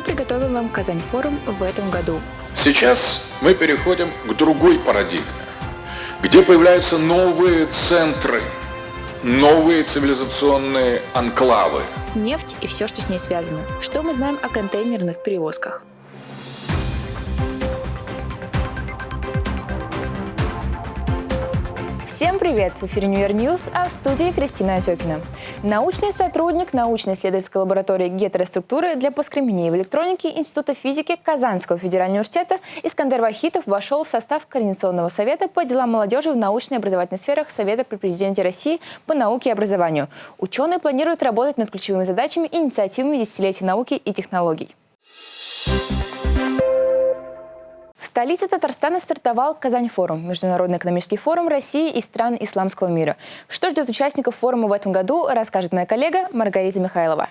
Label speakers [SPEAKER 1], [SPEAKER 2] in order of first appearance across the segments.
[SPEAKER 1] что приготовил нам Казань-форум в этом году.
[SPEAKER 2] Сейчас мы переходим к другой парадигме, где появляются новые центры, новые цивилизационные анклавы.
[SPEAKER 1] Нефть и все, что с ней связано. Что мы знаем о контейнерных перевозках? Всем привет! В эфире Univer News, а в студии Кристина Отекина. Научный сотрудник научно-исследовательской лаборатории гетероструктуры для поскременения в электронике Института физики Казанского федерального университета Искандер Вахитов вошел в состав Координационного совета по делам молодежи в образовательной сферах Совета при президенте России по науке и образованию. Ученые планируют работать над ключевыми задачами и инициативами десятилетия науки и технологий. Столице Татарстана стартовал Казань-форум – Международный экономический форум России и стран исламского мира. Что ждет участников форума в этом году, расскажет моя коллега Маргарита Михайлова.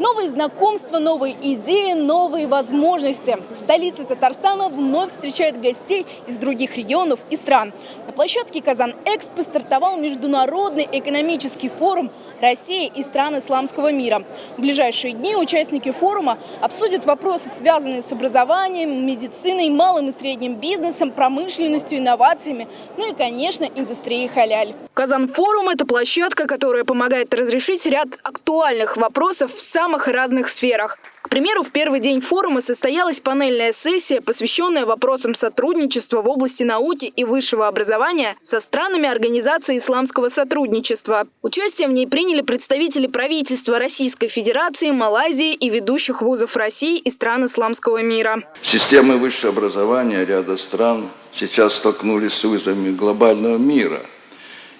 [SPEAKER 3] Новые знакомства, новые идеи, новые возможности. Столица Татарстана вновь встречает гостей из других регионов и стран. На площадке Казан-Экспо стартовал Международный экономический форум России и стран исламского мира. В ближайшие дни участники форума обсудят вопросы, связанные с образованием, медициной, малым и средним бизнесом, промышленностью, инновациями, ну и, конечно, индустрией халяль. Казан-форум – это площадка, которая помогает разрешить ряд актуальных вопросов в самом самых разных сферах. К примеру, в первый день форума состоялась панельная сессия, посвященная вопросам сотрудничества в области науки и высшего образования со странами Организации исламского сотрудничества. Участие в ней приняли представители правительства Российской Федерации, Малайзии и ведущих вузов России и стран исламского мира.
[SPEAKER 4] Системы высшего образования ряда стран сейчас столкнулись с вызовами глобального мира –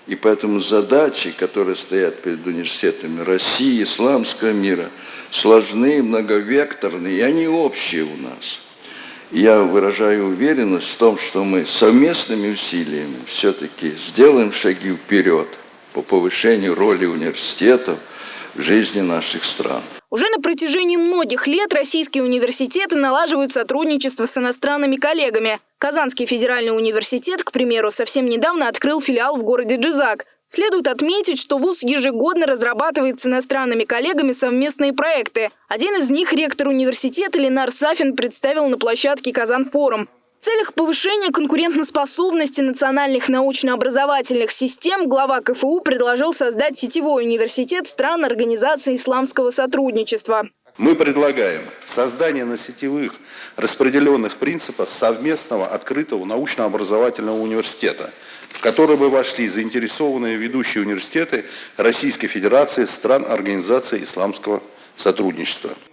[SPEAKER 4] и поэтому задачи, которые стоят перед университетами России, исламского мира, сложны, многовекторны, и они общие у нас. Я выражаю уверенность в том, что мы совместными усилиями все-таки сделаем шаги вперед по повышению роли университетов в жизни наших стран.
[SPEAKER 3] Уже на протяжении многих лет российские университеты налаживают сотрудничество с иностранными коллегами. Казанский федеральный университет, к примеру, совсем недавно открыл филиал в городе Джизак. Следует отметить, что ВУЗ ежегодно разрабатывает с иностранными коллегами совместные проекты. Один из них ректор университета Ленар Сафин представил на площадке «Казан-форум». В целях повышения конкурентоспособности национальных научно-образовательных систем глава КФУ предложил создать сетевой университет стран Организации исламского сотрудничества.
[SPEAKER 5] Мы предлагаем создание на сетевых распределенных принципах совместного открытого научно-образовательного университета, в который бы вошли заинтересованные ведущие университеты Российской Федерации стран Организации исламского сотрудничества.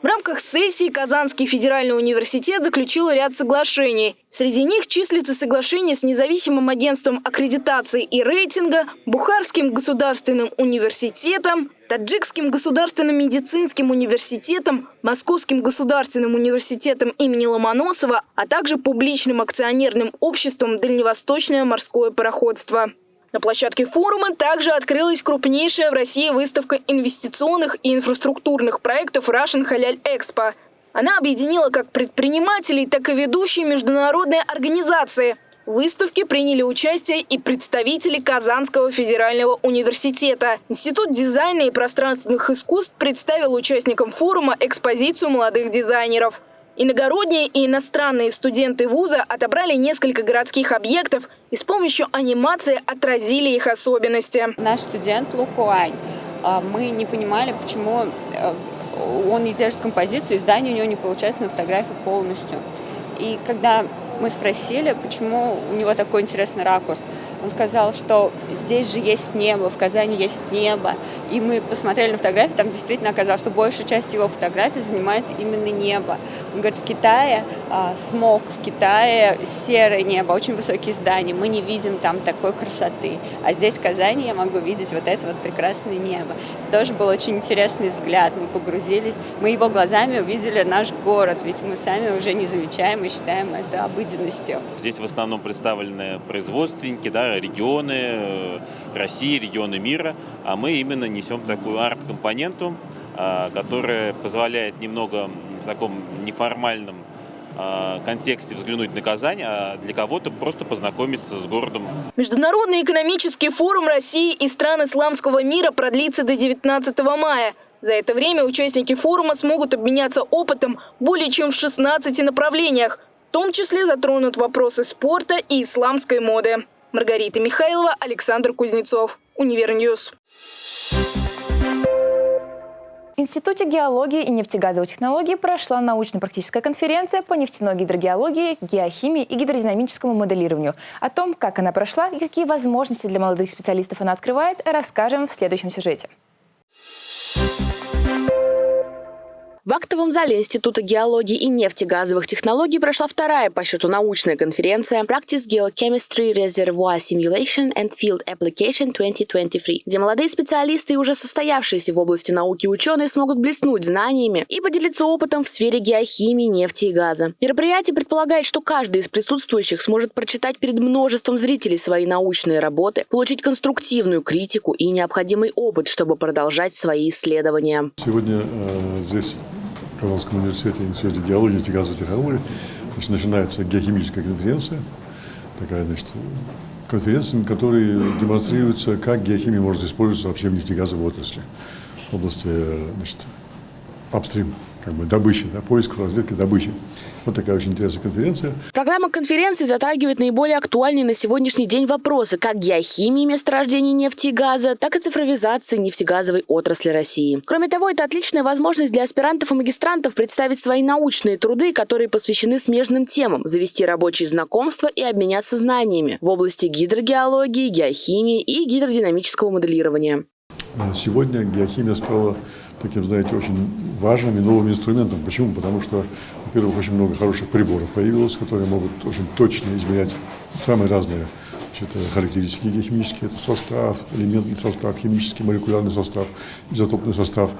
[SPEAKER 3] В рамках сессии Казанский федеральный университет заключил ряд соглашений. Среди них числится соглашение с независимым агентством аккредитации и рейтинга, Бухарским государственным университетом, Таджикским государственным медицинским университетом, Московским государственным университетом имени Ломоносова, а также публичным акционерным обществом «Дальневосточное морское пароходство». На площадке форума также открылась крупнейшая в России выставка инвестиционных и инфраструктурных проектов Russian Халяль Экспо. Она объединила как предпринимателей, так и ведущие международные организации. В выставке приняли участие и представители Казанского федерального университета. Институт дизайна и пространственных искусств представил участникам форума экспозицию молодых дизайнеров. Иногородние и иностранные студенты вуза отобрали несколько городских объектов и с помощью анимации отразили их особенности.
[SPEAKER 6] Наш студент Лукуань, а, мы не понимали, почему э, он не держит композицию, и здание у него не получается на фотографии полностью. И когда мы спросили, почему у него такой интересный ракурс, он сказал, что здесь же есть небо, в Казани есть небо. И мы посмотрели на фотографии, там действительно оказалось, что большая часть его фотографий занимает именно небо. Он говорит, в Китае а, смог, в Китае серое небо, очень высокие здания, мы не видим там такой красоты. А здесь, в Казани, я могу видеть вот это вот прекрасное небо. Тоже был очень интересный взгляд, мы погрузились, мы его глазами увидели наш город, ведь мы сами уже не замечаем и считаем это обыденностью.
[SPEAKER 7] Здесь в основном представлены производственники, да, регионы э, России, регионы мира, а мы именно несем такую арт-компоненту, а, которая позволяет немного таком неформальном а, контексте взглянуть на Казань, а для кого-то просто познакомиться с городом.
[SPEAKER 3] Международный экономический форум России и стран исламского мира продлится до 19 мая.
[SPEAKER 8] За это время участники форума смогут обменяться опытом более чем в 16 направлениях. В том числе затронут вопросы спорта и исламской моды. Маргарита Михайлова, Александр Кузнецов. Univer News.
[SPEAKER 1] В Институте геологии и нефтегазовой технологии прошла научно-практическая конференция по нефтяной гидрогеологии, геохимии и гидродинамическому моделированию. О том, как она прошла и какие возможности для молодых специалистов она открывает, расскажем в следующем сюжете.
[SPEAKER 9] В актовом зале Института геологии и нефтегазовых технологий прошла вторая по счету научная конференция Practice Geochemistry Reservoir Simulation and Field Application 2023, где молодые специалисты и уже состоявшиеся в области науки ученые смогут блеснуть знаниями и поделиться опытом в сфере геохимии, нефти и газа. Мероприятие предполагает, что каждый из присутствующих сможет прочитать перед множеством зрителей свои научные работы, получить конструктивную критику и необходимый опыт, чтобы продолжать свои исследования.
[SPEAKER 10] Сегодня э, здесь Казанском университете, Институте геологии и газовой технологии, значит, начинается геохимическая конференция, такая, значит, конференция, на которой демонстрируется, как геохимия может использоваться вообще в нефтегазовой отрасли, в области, значит, апстрим как бы добычи, да, поиск, разведки, добычи. Вот такая очень интересная конференция.
[SPEAKER 9] Программа конференции затрагивает наиболее актуальные на сегодняшний день вопросы как геохимии месторождений нефти и газа, так и цифровизации нефтегазовой отрасли России. Кроме того, это отличная возможность для аспирантов и магистрантов представить свои научные труды, которые посвящены смежным темам, завести рабочие знакомства и обменяться знаниями в области гидрогеологии, геохимии и гидродинамического моделирования.
[SPEAKER 10] Сегодня геохимия стала таким, знаете, очень важным и новым инструментом. Почему? Потому что, во-первых, очень много хороших приборов появилось, которые могут очень точно измерять самые разные значит, характеристики геохимические. Это состав, элементный состав, химический, молекулярный состав, изотопный состав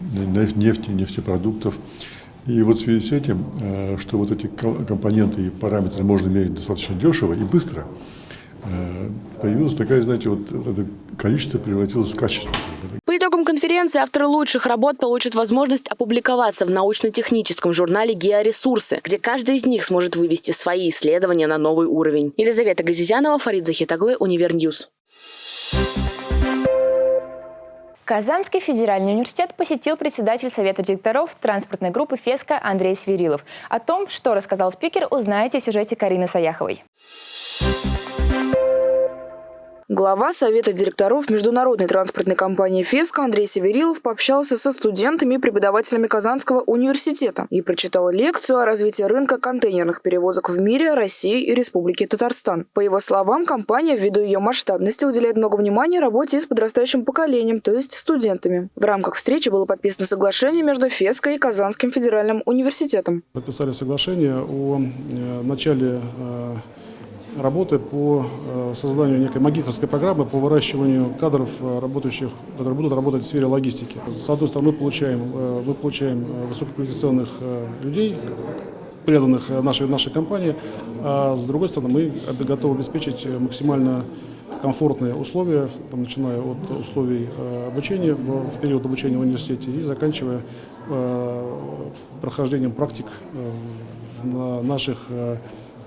[SPEAKER 10] нефти, нефтепродуктов. И вот в связи с этим, э, что вот эти компоненты и параметры можно мерить достаточно дешево и быстро, э, появилось такая, знаете, вот, вот это количество превратилось в качество.
[SPEAKER 9] Итогам конференции авторы лучших работ получат возможность опубликоваться в научно-техническом журнале «Георесурсы», где каждый из них сможет вывести свои исследования на новый уровень. Елизавета Газизянова, Фарид Захитоглы, Univer News.
[SPEAKER 1] Казанский федеральный университет посетил председатель Совета директоров транспортной группы FESCO Андрей Северилов. О том, что рассказал спикер, узнаете в сюжете Карины Саяховой.
[SPEAKER 8] Глава Совета директоров международной транспортной компании «Феска» Андрей Северилов пообщался со студентами и преподавателями Казанского университета и прочитал лекцию о развитии рынка контейнерных перевозок в мире, России и Республике Татарстан. По его словам, компания, ввиду ее масштабности, уделяет много внимания работе с подрастающим поколением, то есть студентами. В рамках встречи было подписано соглашение между «Феской» и Казанским федеральным университетом.
[SPEAKER 11] Подписали соглашение о э, начале э, работы по э, созданию некой магистрской программы по выращиванию кадров, э, работающих, которые будут работать в сфере логистики. С одной стороны, мы получаем, э, мы получаем высококвалифицированных людей, преданных нашей, нашей компании, а с другой стороны, мы готовы обеспечить максимально комфортные условия, там, начиная от условий обучения в, в период обучения в университете и заканчивая э, прохождением практик в наших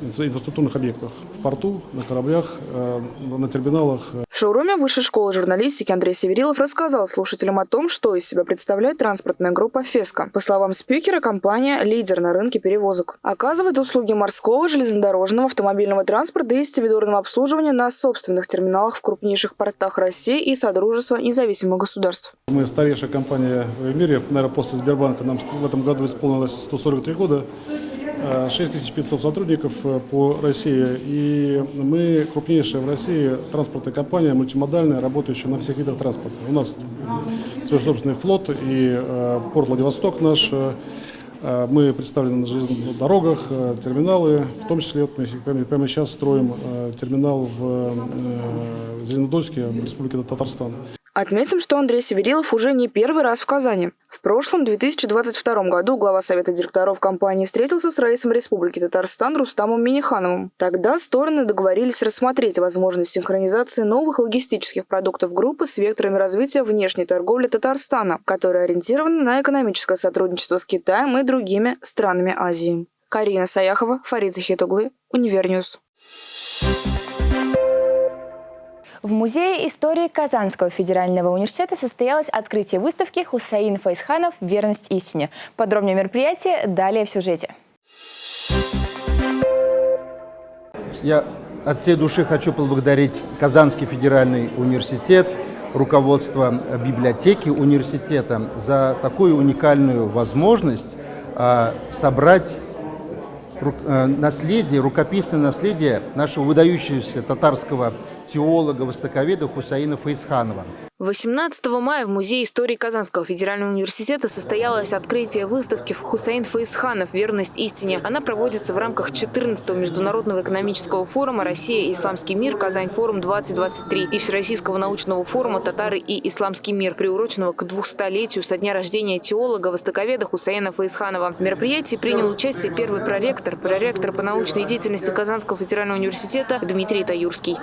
[SPEAKER 11] инфраструктурных объектах. В порту, на кораблях, э, на терминалах.
[SPEAKER 8] В шоуруме Высшей школы журналистики Андрей Северилов рассказал слушателям о том, что из себя представляет транспортная группа «Феска». По словам спикера, компания – лидер на рынке перевозок. Оказывает услуги морского, железнодорожного, автомобильного транспорта и стивидорного обслуживания на собственных терминалах в крупнейших портах России и Содружества независимых государств.
[SPEAKER 11] Мы старейшая компания в мире, наверное, после Сбербанка. Нам в этом году исполнилось 143 года. 6500 сотрудников э, по России. И мы крупнейшая в России транспортная компания, мультимодальная, работающая на всех видах транспорта. У нас свой собственный флот и э, порт Владивосток наш. Э, мы представлены на железных дорогах, терминалы, в том числе вот мы прямо сейчас строим терминал в Зеленодольске, в Республике Татарстан.
[SPEAKER 8] Отметим, что Андрей Северилов уже не первый раз в Казани. В прошлом, 2022 году, глава Совета директоров компании встретился с Раисом Республики Татарстан Рустамом Минихановым. Тогда стороны договорились рассмотреть возможность синхронизации новых логистических продуктов группы с векторами развития внешней торговли Татарстана, которая ориентирована на экономическое сотрудничество с Китаем и другими странами Азии. Карина Саяхова, Фарид Захитоглы, Univer News.
[SPEAKER 1] В Музее истории Казанского федерального университета состоялось открытие выставки «Хусаин Фаизханов. Верность истине». Подробнее мероприятие далее в сюжете.
[SPEAKER 12] Я от всей души хочу поблагодарить Казанский федеральный университет, руководство библиотеки университета за такую уникальную возможность а, собрать э, наследие, рукописное наследие нашего выдающегося татарского теолога, востоковеда Хусаина Фаисханова.
[SPEAKER 13] 18 мая в Музее истории Казанского федерального университета состоялось открытие выставки Хусейн Фаисханов «Верность истине». Она проводится в рамках 14-го Международного экономического форума «Россия исламский мир. Казань-форум-2023» и Всероссийского научного форума «Татары и исламский мир», приуроченного к 200-летию со дня рождения теолога, востоковеда Хусейна Фаисханова. В мероприятии принял участие первый проректор, проректор по научной деятельности Казанского федерального университета Дмитрий Таюрский.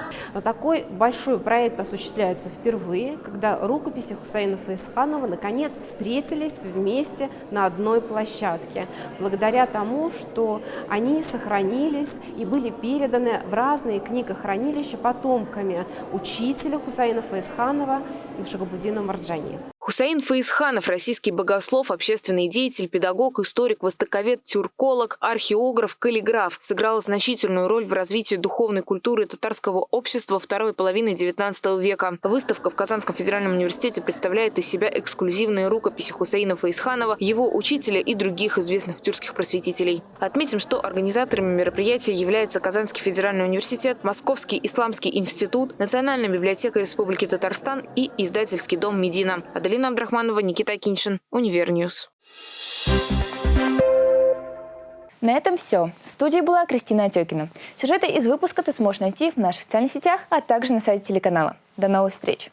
[SPEAKER 14] Такой большой проект осуществляется впервые – когда рукописи Хусейнова и Исханова наконец встретились вместе на одной площадке, благодаря тому, что они сохранились и были переданы в разные книгохранилища потомками учителя Хусейнова и Исханова Шагабудина Марджани.
[SPEAKER 13] Хусаин Фаисханов – российский богослов, общественный деятель, педагог, историк, востоковед, тюрколог, археограф, каллиграф. Сыграл значительную роль в развитии духовной культуры татарского общества второй половины XIX века. Выставка в Казанском федеральном университете представляет из себя эксклюзивные рукописи Хусаина Фаисханова, его учителя и других известных тюркских просветителей. Отметим, что организаторами мероприятия являются Казанский федеральный университет, Московский исламский институт, Национальная библиотека Республики Татарстан и издательский дом «Медина». Аделина Абдрахманова, Никита Киншин, Univer News.
[SPEAKER 1] На этом все. В студии была Кристина Отекина. Сюжеты из выпуска ты сможешь найти в наших социальных сетях, а также на сайте телеканала. До новых встреч!